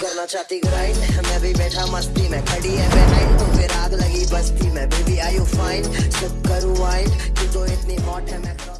करना चाहती ग्राइंड मैं भी बैठा, मस्ती में खड़ी है। बेहाइंड तो फिर आग लगी, बस्ती में। बेबी आई यू फाइन सब करूँ वाइन तू तो इतनी हॉट है, मैं तो